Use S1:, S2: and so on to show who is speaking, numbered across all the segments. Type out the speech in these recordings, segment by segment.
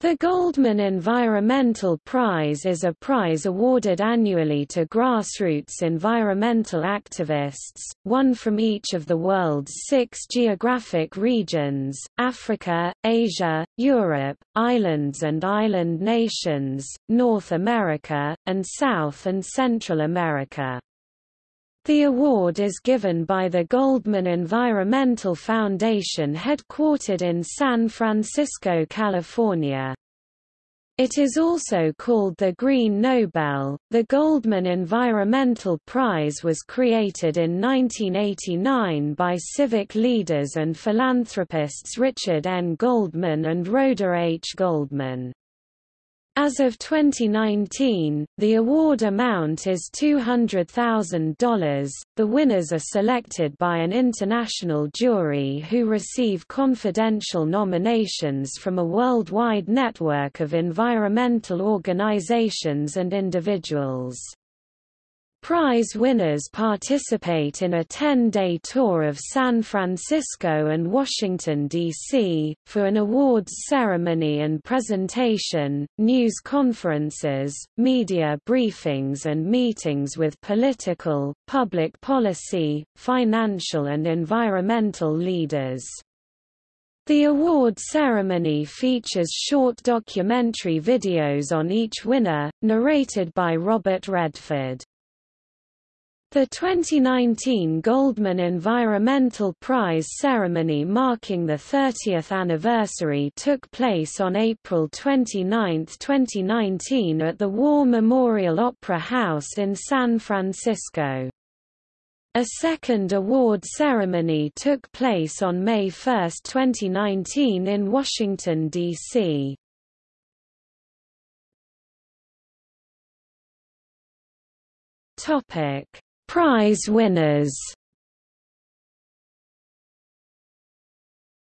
S1: The Goldman Environmental Prize is a prize awarded annually to grassroots environmental activists, one from each of the world's six geographic regions, Africa, Asia, Europe, islands and island nations, North America, and South and Central America. The award is given by the Goldman Environmental Foundation headquartered in San Francisco, California. It is also called the Green Nobel. The Goldman Environmental Prize was created in 1989 by civic leaders and philanthropists Richard N. Goldman and Rhoda H. Goldman. As of 2019, the award amount is $200,000. The winners are selected by an international jury who receive confidential nominations from a worldwide network of environmental organizations and individuals. Prize winners participate in a 10-day tour of San Francisco and Washington, D.C., for an awards ceremony and presentation, news conferences, media briefings and meetings with political, public policy, financial and environmental leaders. The award ceremony features short documentary videos on each winner, narrated by Robert Redford. The 2019 Goldman Environmental Prize ceremony marking the 30th anniversary took place on April 29, 2019 at the War Memorial Opera House in San Francisco. A second award ceremony took place on May 1, 2019 in Washington, D.C. Topic Prize winners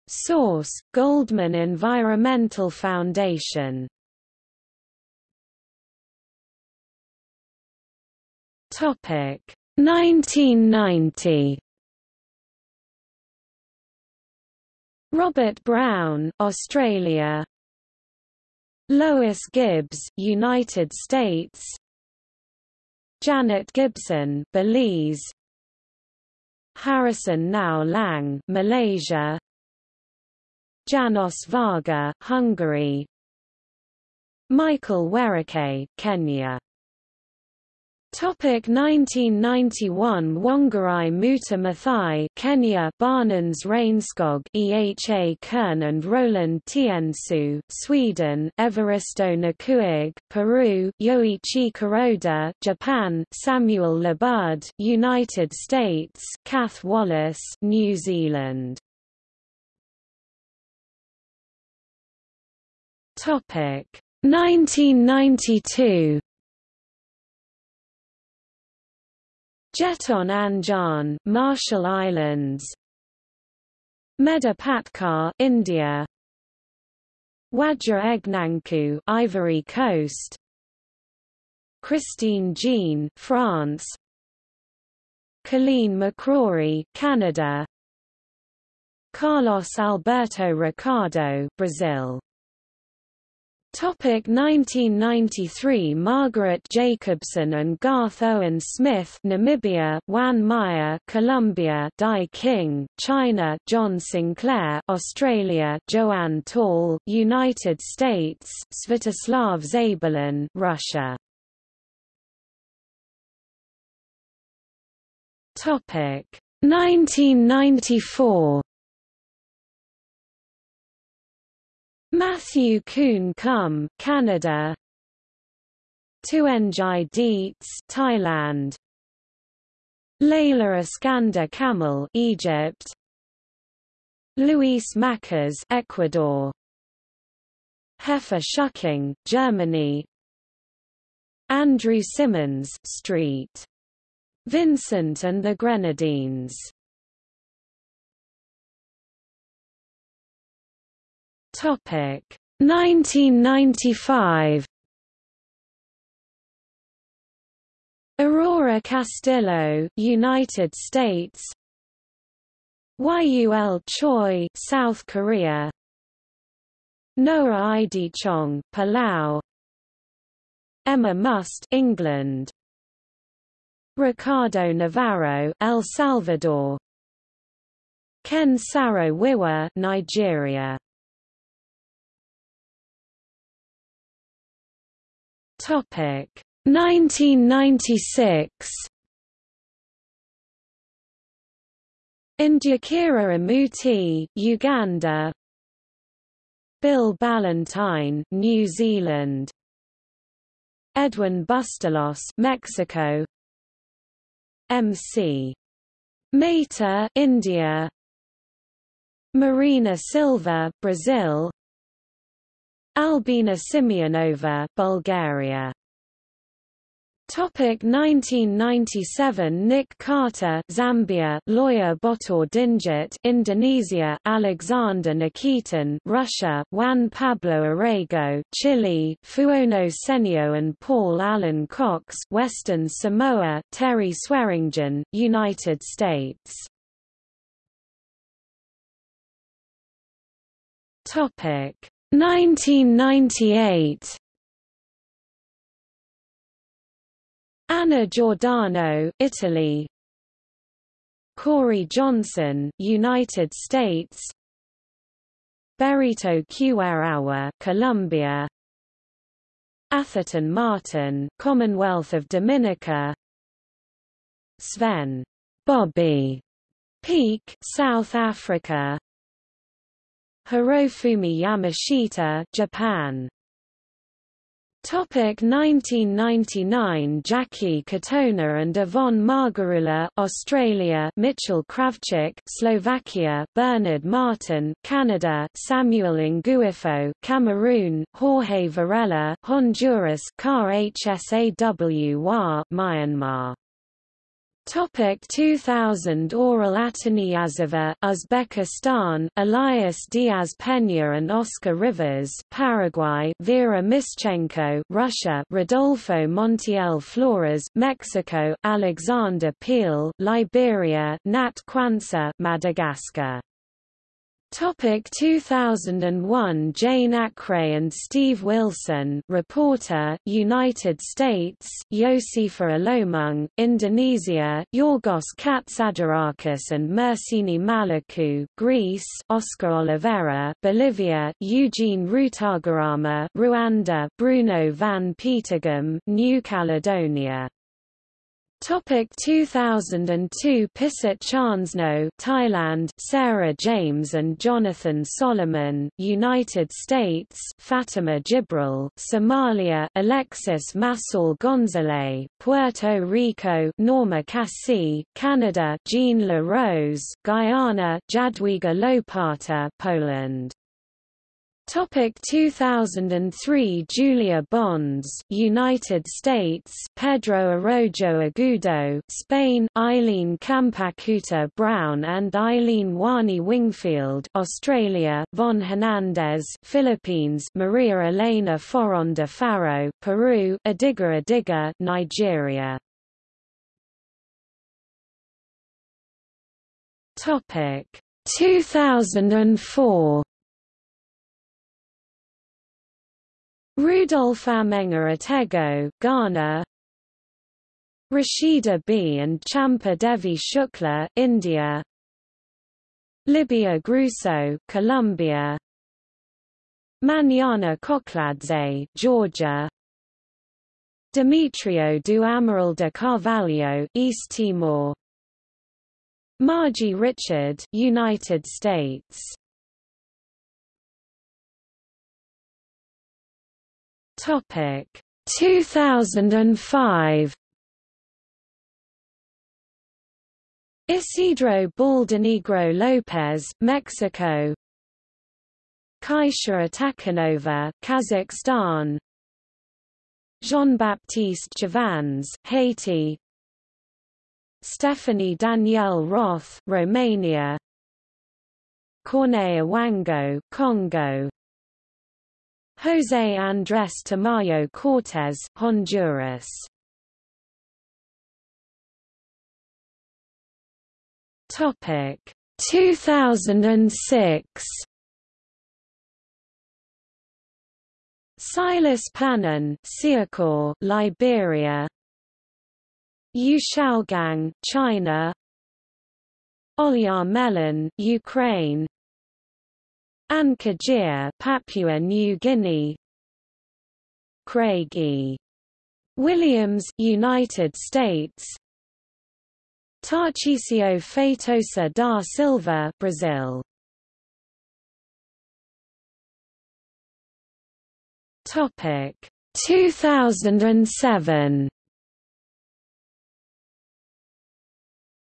S1: Source: Goldman Environmental Foundation. Topic: 1990. Robert Brown, Australia. Lois Gibbs, United States. Janet Gibson, Belize. Harrison Ngau Laing, Malaysia. János Vargha, Hungary. Michael Werikhe, Kenya Topic 1991 Wangari Muta Maathai Kenya Barnens Regnskog Eha Kern and Roland Tiensuu Sweden Evaristo Nugkuag Peru Yoichi Kuroda Japan Samuel LaBudde United States Cath Wallace New Zealand. Topic 1992 Jeton Anjain, Marshall Islands. Medha Patkar, India. Wadja Egnankou, Ivory Coast. Christine Jean, France. Colleen McCrory, Canada. Carlos Alberto Ricardo, Brazil. Topic 1993 Margaret Jacobsohn and Garth Owen Smith Namibia Juan Mayr Colombia Dai Qing China John Sinclair Australia JoAnn Tall United States Svetoslav Zabelin Russia. Topic 1994 Matthew Coon Come, Canada. Tuenjai Deetes, Thailand. Laila Iskandar Kamel, Egypt. Luis Macas, Ecuador. Heffa Schücking, Germany. Andrew Simmons, Street. Vincent and the Grenadines Topic. 1995 Aurora Castillo, United States. Yul Choi, South Korea. Noah Chong, Palau. Emma Must England. Ricardo Navarro El Salvador. Ken Saro Wiwa Nigeria Topic. 1996 Ndyakira Amooti, Uganda. Bill Ballantine, New Zealand. Edwin Bustos, Mexico. MC Mehta, India. Marina Silva, Brazil Albena Simeonova, Bulgaria. Topic 1997 Nick Carter Zambia Loir Botor Dingit Indonesia Alexander Nikitin Russia Juan Pablo Orrego Chile Fuiono Senio and Paul Alan Cox Western Samoa Terri Swearingen United States. Topic 1998 Anna Giordano, Italy. Kory Johnson, United States. Berito Kuwaru'wa, Colombia. Atherton Martin, Commonwealth of Dominica. Sven. Bobby. Peek, South Africa Hirofumi Yamashita, Japan. Topic 1999 Jacqui Katona and Yvonne Margarula Australia Mitchell Kravčík Slovakia Bernard Martin Canada Samuel Nguiffo Cameroon Jorge Varela Honduras Car HSAWR Myanmar Topic 2000 Oral Ataniyazova, Uzbekistan, Elias Diaz Peña and Oscar Rivas, Paraguay, Vera Mischenko, Russia, Rodolfo Montiel Flores, Mexico, Alexander Peal, Liberia, Nat Quansah, Madagascar. Topic 2001 Jane Akre and Steve Wilson reporter, United States, Yosepha Alomang, Indonesia, Yorgos Catsadorakis and Myrsini Malakou Greece, Oscar Olivera Bolivia, Eugene Rutagarama Rwanda, Bruno van Peteghem New Caledonia Topic 2002 Pisit Charnsnoh Thailand Sarah James and Jonathan Solomon United States Fatima Jibrell Somalia Alexis Massol Gonzalez Puerto Rico Norma Kassi Canada Jean La Rose Guyana Jadwiga Lopata Poland Topic 2003 Julia Bonds, United States Pedro Arrojo Agudo, Spain Eileen Kampakuta Brown and Eileen Wani Wingfield, Australia Von Hernandez, Philippines Maria Elena Foronda Farro, Peru Odigha Odigha, Nigeria. Topic 2004 Rudolph Amenga Etego, Ghana. Rashida Bee and Champa Devi Shukla, India. Libia Grueso, Colombia. Manana Kochladze, Georgia. Demetrio do Amaral de Carvalho, East Timor. Margie Richard, United States Topic. 2005 Isidro Baldenegro Lopez, Mexico. Kaisha Atakhanova, Kazakhstan. Jean-Baptiste Chavannes, Haiti. Stephanie Danielle Roth, Romania. Corneille Ewango, Congo José Andrés Tamayo Cortés, Honduras Topic 2006 Silas Panon, Siakor, Liberia. Yu Xiaogang, China. Olya Melen, Ukraine. Anne Kajir, Papua New Guinea. Craig E. Williams, United States. Tarcísio Feitosa da Silva, Brazil. Topic 2007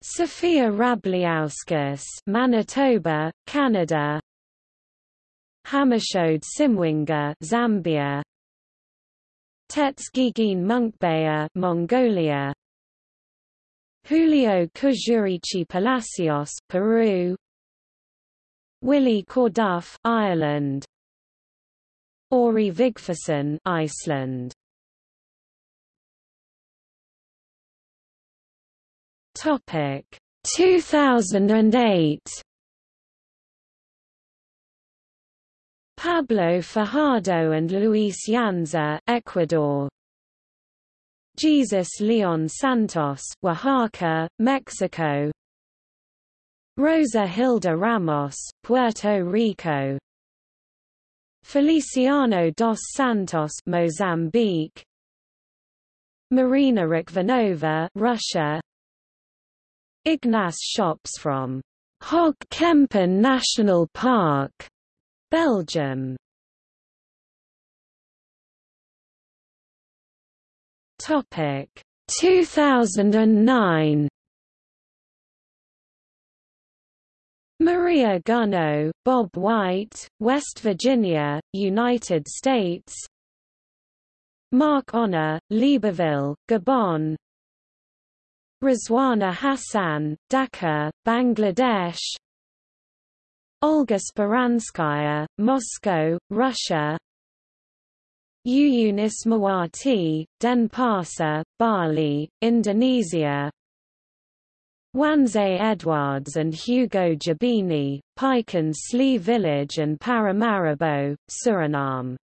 S1: Sophia Rabliauskas, Manitoba, Canada. Hammerskjoeld Simwinga, Zambia. Tsetsegee Munkhbayar, Mongolia. Julio Cusurichi Palacios, Peru. Willie Corduff, Ireland. Orri Vigfússon, Iceland. Topic 2008 Pablo Fajardo and Luis Yanza, Ecuador. Jesus Leon Santos, Oaxaca, Mexico. Rosa Hilda Ramos, Puerto Rico. Feliciano dos Santos, Mozambique. Marina Rikhvanova, Russia. Ignace Schops from Hoge Kempen National Park, Belgium. Topic. 2009 Maria Gunnoe, Bob White, West Virginia, United States. Marc Ona, Libreville, Gabon. Rizwana Hasan, Dhaka, Bangladesh Olga Speranskaya, Moscow, Russia. Yuyun Ismawati, Denpasar, Bali, Indonesia. Wanze Eduards and Hugo Jabini, Pikin Slee Village and Paramaribo, Suriname.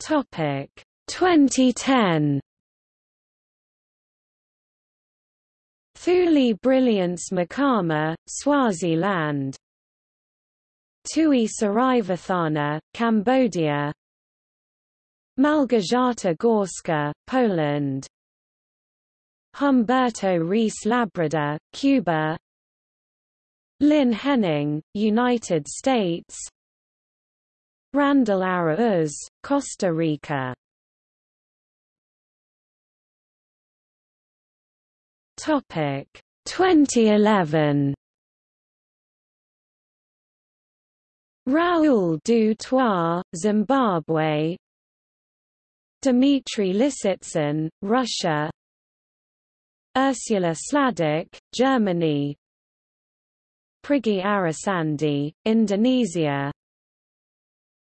S1: Topic. 2010 Thuli Brilliance Makama, Swaziland. Tuy Sereivathana, Cambodia. Malgorzata Gorska, Poland. Humberto Ríos Labrada, Cuba. Lynn Henning, United States. Randall Arauz, Costa Rica Topic. 2011 Raoul du Toit, Zimbabwe. Dmitry Lisitsyn, Russia. Ursula Sladek, Germany. Prigi Arisandi, Indonesia.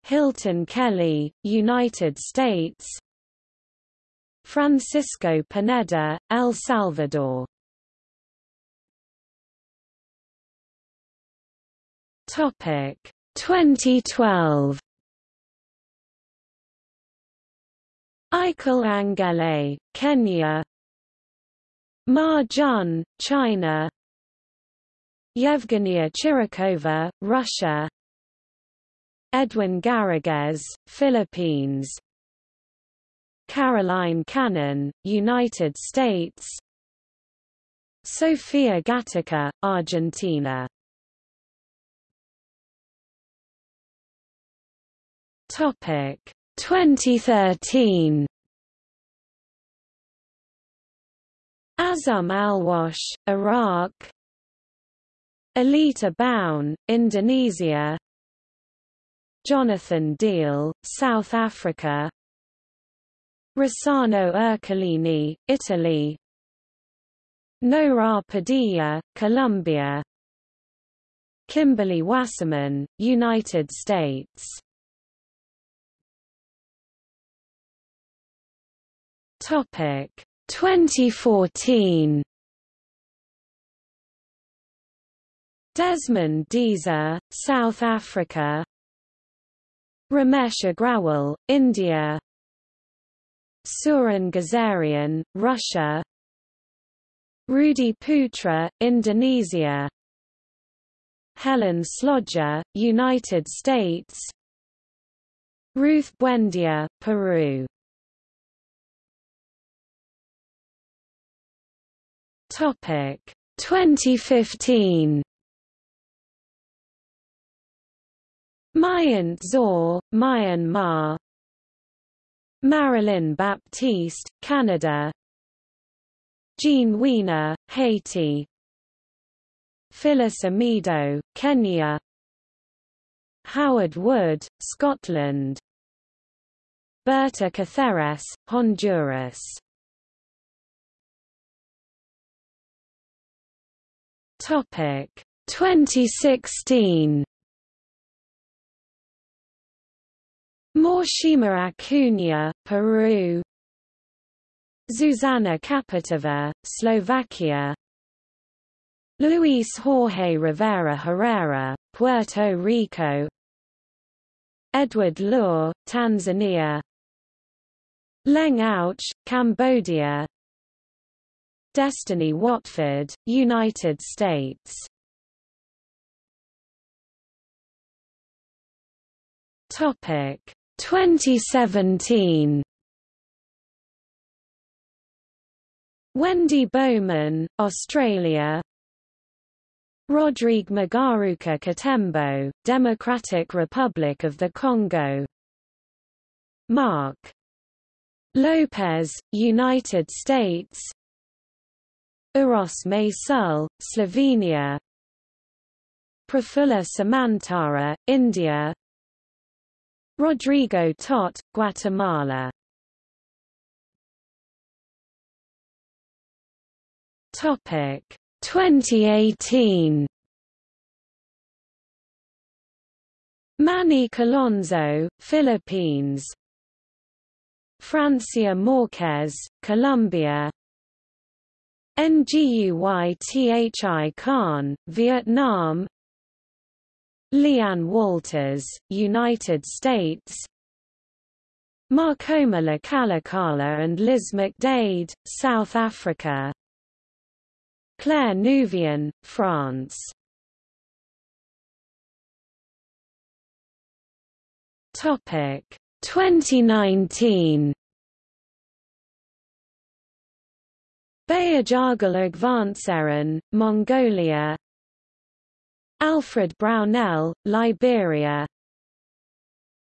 S1: Hilton Kelley, United States Francisco Pineda, El Salvador. Topic. 2012 Ikal Angelei, Kenya. Ma Jun, China. Yevgenia Chirikova, Russia. Edwin Gariguez, Philippines Caroline Cannon, United States. Sofia Gatica, Argentina. Topic. 2013 Azzam Alwash, Iraq. Aleta Baun, Indonesia. Jonathan Deal, South Africa Rossano Ercolini, Italy. Nohra Padilla, Colombia. Kimberly Wasserman, United States. Topic 2014 Desmond D'Sa, South Africa. Ramesh Agrawal, India Suren Gazaryan, Russia. Rudi Putra, Indonesia. Helen Slottje, United States. Ruth Buendia, Peru. Topic. 2015 Myint Zaw, Myanmar Marilyn Baptiste, Canada. Jean Wiener, Haiti. Phyllis Omido, Kenya. Howard Wood, Scotland. Berta Cáceres, Honduras. Topic. 2016 Máxima Acuña, Peru. Zuzana Čaputová, Slovakia. Luis Jorge Rivera Herrera, Puerto Rico. Edward Loure, Tanzania. Leng Ouch, Cambodia. Destiny Watford, United States. Topic 2017 Wendy Bowman, Australia. Rodrigue Mugaruka Katembo, Democratic Republic of the Congo. Mark. Lopez, United States. Uros Sul, Slovenia. Prafulla Samantara, India Rodrigo Tot, Guatemala. Topic. 2018 Manny Calonzo, Philippines. Francia Marquez, Colombia. Nguythi Khan, Vietnam LeeAnne Walters, United States. Makoma Lekalakala and Liz McDaid, South Africa. Claire Nouvian, France. Topic. 2019 Bayarjargal Agvaantseren, Mongolia Alfred Brownell, Liberia.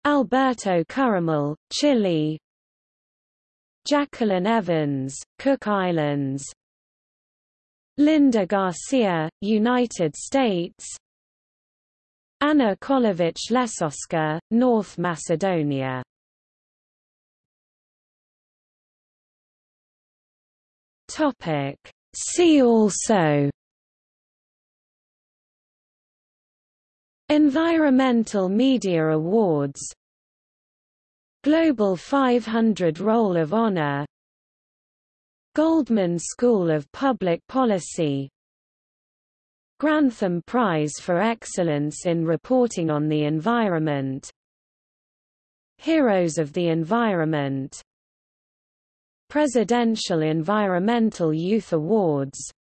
S1: Alberto Curamil, Chile. Jacqueline Evans, Cook Islands. Linda Garcia, United States. Ana Colovic Lesoska, North Macedonia. See also Environmental Media Awards. Global 500 Roll of Honor. Goldman School of Public Policy. Grantham Prize for Excellence in Reporting on the Environment. Heroes of the Environment. Presidential Environmental Youth Awards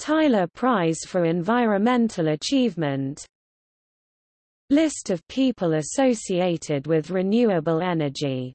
S1: Tyler Prize for Environmental Achievement. List of people associated with renewable energy